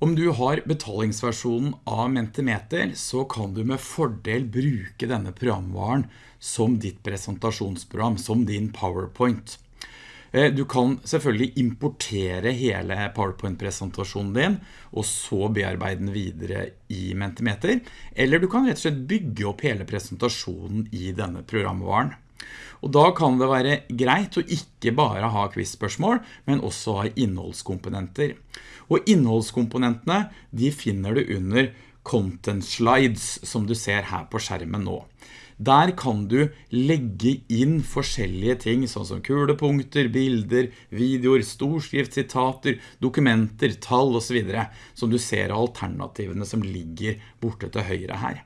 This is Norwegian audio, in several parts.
Om du har betalingsversjonen av Mentimeter, så kan du med fordel bruke denne programvaren som ditt presentasjonsprogram, som din PowerPoint. Eh, du kan selvfølgelig importere hele PowerPoint-presentasjonen din, og så bearbeide den videre i Mentimeter, eller du kan rett og slett bygge opp hele presentasjonen i denne programvaren. Og da kan det være greit å ikke bare ha quiz-spørsmål, men også ha innholdskomponenter. Og innholdskomponentene, de finner du under content slides, som du ser her på skjermen nå. Der kan du legge inn forskjellige ting, sånn som kulepunkter, bilder, videoer, storskrift, sitater, dokumenter, tall og så videre, som du ser alternativene som ligger borte til høyre her.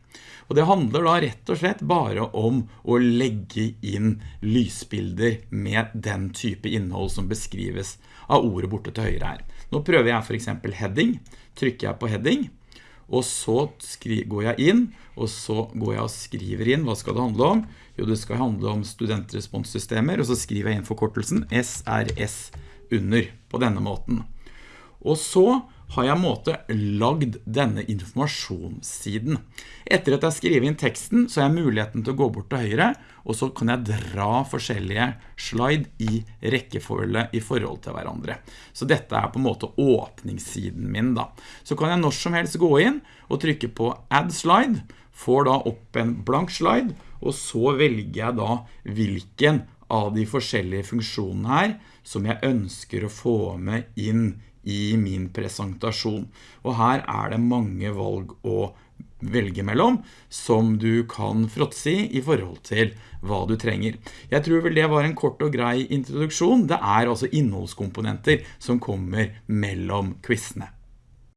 Og det handler da rett og slett bare om å legge inn lysbilder med den type innhold som beskrives av ordet borte til høyre her. Nå prøver jeg for eksempel heading. Trykker jeg på heading, og så går jeg inn, og så går jeg og skriver inn, hva skal det handle om? Jo, det skal handle om studentresponssystemer, og så skriver jeg inn forkortelsen SRS under på denne måten. Og så har jeg måte lagd denne informasjonssiden. Etter at jeg skriver inn teksten, så har jeg muligheten til å gå bort til høyre, og så kan jeg dra forskjellige slide i rekkefølge i forhold til hverandre. Så dette er på en måte åpningssiden min da. Så kan jeg når som helst gå inn og trykke på Add Slide, får da opp en blank slide, og så velger jeg da hvilken av de forskjellige funksjonene her som jeg ønsker å få med inn i min presentasjon. Og her er det mange valg å velge mellom som du kan fråtse i i forhold til hva du trenger. Jeg tror vel det var en kort og grei introduksjon. Det er altså innholdskomponenter som kommer mellom quizene.